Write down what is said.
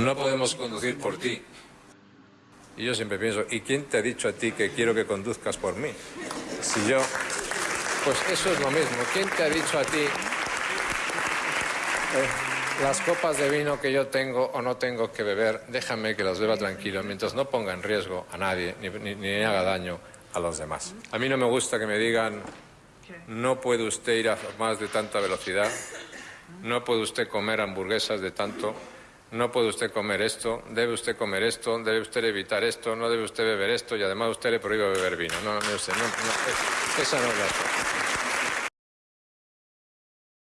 No podemos conducir por ti. Y yo siempre pienso, ¿y quién te ha dicho a ti que quiero que conduzcas por mí? Si yo... Pues eso es lo mismo. ¿Quién te ha dicho a ti eh, las copas de vino que yo tengo o no tengo que beber? Déjame que las beba tranquilo, mientras no ponga en riesgo a nadie ni, ni- ni haga daño a los demás. A mí no me gusta que me digan, no puede usted ir a más de tanta velocidad, no puede usted comer hamburguesas de tanto, no puede usted comer esto, debe usted comer esto, debe usted evitar esto, no debe usted beber esto y además usted le prohíbe beber vino. No, no, sé, no, no, es- esa no es la.